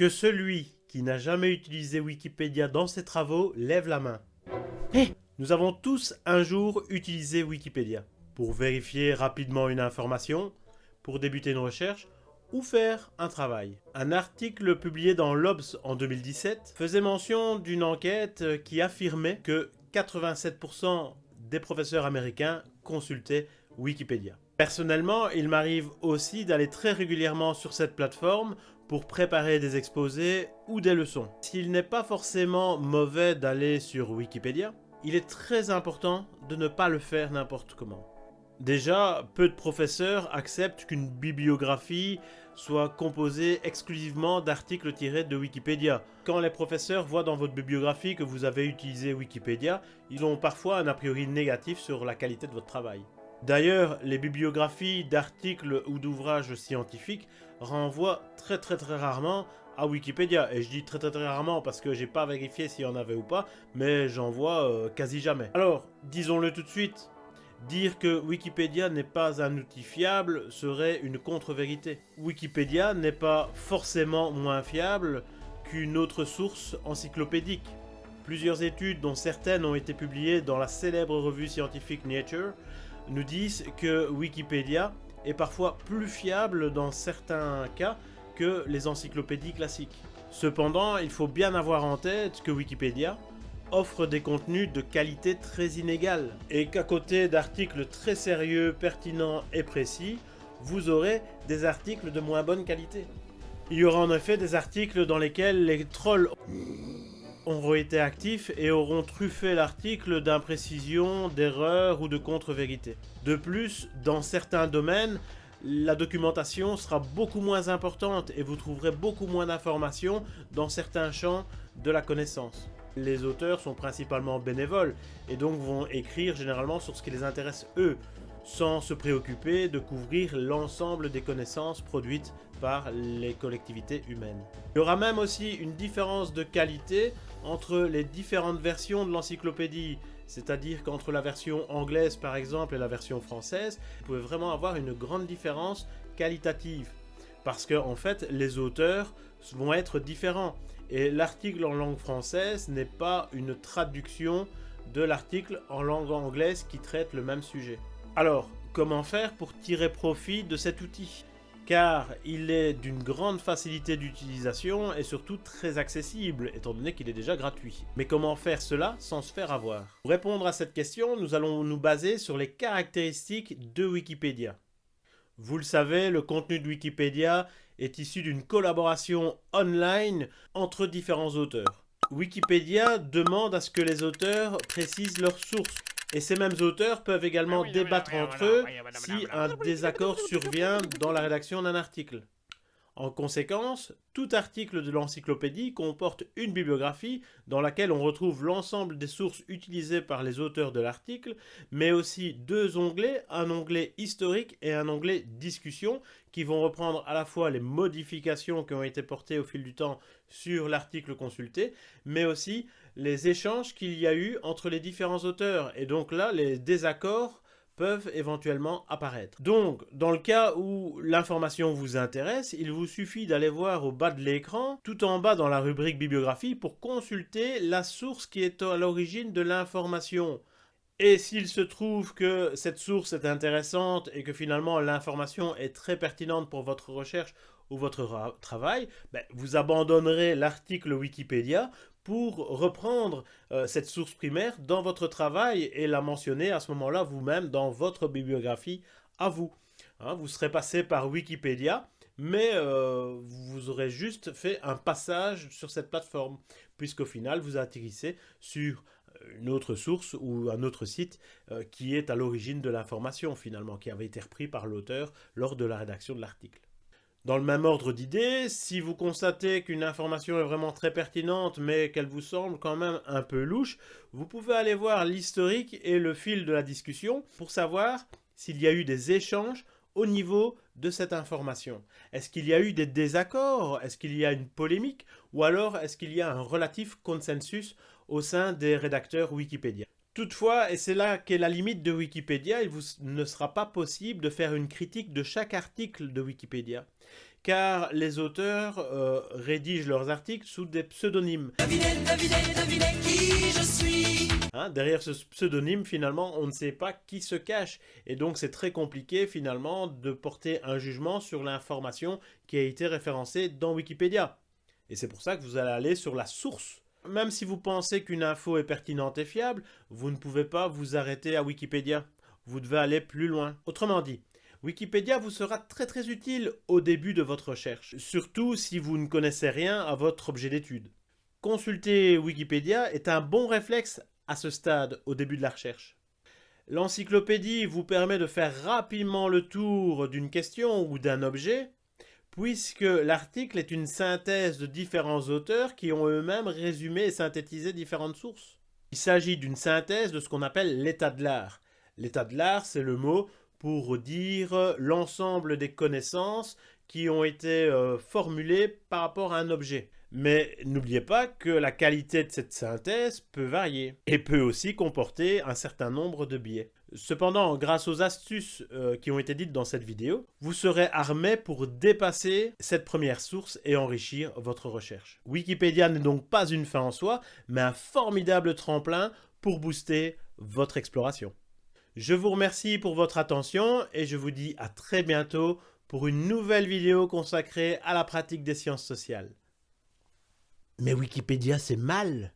Que celui qui n'a jamais utilisé Wikipédia dans ses travaux lève la main. Nous avons tous un jour utilisé Wikipédia pour vérifier rapidement une information, pour débuter une recherche ou faire un travail. Un article publié dans l'Obs en 2017 faisait mention d'une enquête qui affirmait que 87% des professeurs américains consultaient Wikipédia. Personnellement, il m'arrive aussi d'aller très régulièrement sur cette plateforme pour préparer des exposés ou des leçons. S'il n'est pas forcément mauvais d'aller sur Wikipédia, il est très important de ne pas le faire n'importe comment. Déjà, peu de professeurs acceptent qu'une bibliographie soit composée exclusivement d'articles tirés de Wikipédia. Quand les professeurs voient dans votre bibliographie que vous avez utilisé Wikipédia, ils ont parfois un a priori négatif sur la qualité de votre travail. D'ailleurs, les bibliographies d'articles ou d'ouvrages scientifiques renvoient très très très rarement à Wikipédia. Et je dis très très très rarement parce que j'ai pas vérifié s'il y en avait ou pas, mais j'en vois euh, quasi jamais. Alors, disons-le tout de suite, Dire que Wikipédia n'est pas un outil fiable serait une contre-vérité. Wikipédia n'est pas forcément moins fiable qu'une autre source encyclopédique. Plusieurs études, dont certaines ont été publiées dans la célèbre revue scientifique Nature, nous disent que Wikipédia est parfois plus fiable dans certains cas que les encyclopédies classiques. Cependant, il faut bien avoir en tête que Wikipédia offre des contenus de qualité très inégale et qu'à côté d'articles très sérieux, pertinents et précis, vous aurez des articles de moins bonne qualité. Il y aura en effet des articles dans lesquels les trolls auront été actifs et auront truffé l'article d'imprécisions, d'erreurs ou de contre-vérités. De plus, dans certains domaines, la documentation sera beaucoup moins importante et vous trouverez beaucoup moins d'informations dans certains champs de la connaissance les auteurs sont principalement bénévoles et donc vont écrire généralement sur ce qui les intéresse eux, sans se préoccuper de couvrir l'ensemble des connaissances produites par les collectivités humaines. Il y aura même aussi une différence de qualité entre les différentes versions de l'encyclopédie, c'est-à-dire qu'entre la version anglaise par exemple et la version française, vous pouvez vraiment avoir une grande différence qualitative. Parce que en fait, les auteurs vont être différents. Et l'article en langue française n'est pas une traduction de l'article en langue anglaise qui traite le même sujet. Alors, comment faire pour tirer profit de cet outil? Car il est d'une grande facilité d'utilisation et surtout très accessible, étant donné qu'il est déjà gratuit. Mais comment faire cela sans se faire avoir? Pour répondre à cette question, nous allons nous baser sur les caractéristiques de Wikipédia. Vous le savez, le contenu de Wikipédia est issu d'une collaboration online entre différents auteurs. Wikipédia demande à ce que les auteurs précisent leurs sources. Et ces mêmes auteurs peuvent également débattre entre eux si un désaccord survient dans la rédaction d'un article. En conséquence, tout article de l'encyclopédie comporte une bibliographie dans laquelle on retrouve l'ensemble des sources utilisées par les auteurs de l'article, mais aussi deux onglets, un onglet historique et un onglet discussion, qui vont reprendre à la fois les modifications qui ont été portées au fil du temps sur l'article consulté, mais aussi les échanges qu'il y a eu entre les différents auteurs, et donc là, les désaccords peuvent éventuellement apparaître. Donc, dans le cas où l'information vous intéresse, il vous suffit d'aller voir au bas de l'écran, tout en bas dans la rubrique bibliographie, pour consulter la source qui est à l'origine de l'information. Et s'il se trouve que cette source est intéressante et que finalement l'information est très pertinente pour votre recherche ou votre travail, ben, vous abandonnerez l'article Wikipédia pour reprendre euh, cette source primaire dans votre travail et la mentionner à ce moment-là vous-même dans votre bibliographie à vous. Hein, vous serez passé par Wikipédia, mais euh, vous aurez juste fait un passage sur cette plateforme, puisqu'au final vous atterrissez sur euh, une autre source ou un autre site qui est à l'origine de l'information finalement, qui avait été repris par l'auteur lors de la rédaction de l'article. Dans le même ordre d'idées, si vous constatez qu'une information est vraiment très pertinente mais qu'elle vous semble quand même un peu louche, vous pouvez aller voir l'historique et le fil de la discussion pour savoir s'il y a eu des échanges au niveau de cette information. Est-ce qu'il y a eu des désaccords? Est-ce qu'il y a une polémique? Ou alors est-ce qu'il y a un relatif consensus au sein des rédacteurs Wikipédia? Toutefois, et c'est là qu'est la limite de Wikipédia, il vous ne sera pas possible de faire une critique de chaque article de Wikipédia, car les auteurs euh, rédigent leurs articles sous des pseudonymes. qui je suis Hein, derrière ce pseudonyme, finalement, on ne sait pas qui se cache. Et donc, c'est très compliqué, finalement, de porter un jugement sur l'information qui a été référencée dans Wikipédia. Et c'est pour ça que vous allez aller sur la source. Même si vous pensez qu'une info est pertinente et fiable, vous ne pouvez pas vous arrêter à Wikipédia. Vous devez aller plus loin. Autrement dit, Wikipédia vous sera très très utile au début de votre recherche, surtout si vous ne connaissez rien à votre objet d'étude. Consulter Wikipédia est un bon réflexe à ce stade, au début de la recherche. L'encyclopédie vous permet de faire rapidement le tour d'une question ou d'un objet, puisque l'article est une synthèse de différents auteurs qui ont eux-mêmes résumé et synthétisé différentes sources. Il s'agit d'une synthèse de ce qu'on appelle l'état de l'art. L'état de l'art, c'est le mot pour dire l'ensemble des connaissances qui ont été euh, formulées par rapport à un objet. Mais n'oubliez pas que la qualité de cette synthèse peut varier et peut aussi comporter un certain nombre de biais. Cependant, grâce aux astuces euh, qui ont été dites dans cette vidéo, vous serez armé pour dépasser cette première source et enrichir votre recherche. Wikipédia n'est donc pas une fin en soi, mais un formidable tremplin pour booster votre exploration. Je vous remercie pour votre attention et je vous dis à très bientôt pour une nouvelle vidéo consacrée à la pratique des sciences sociales. Mais Wikipédia, c'est mal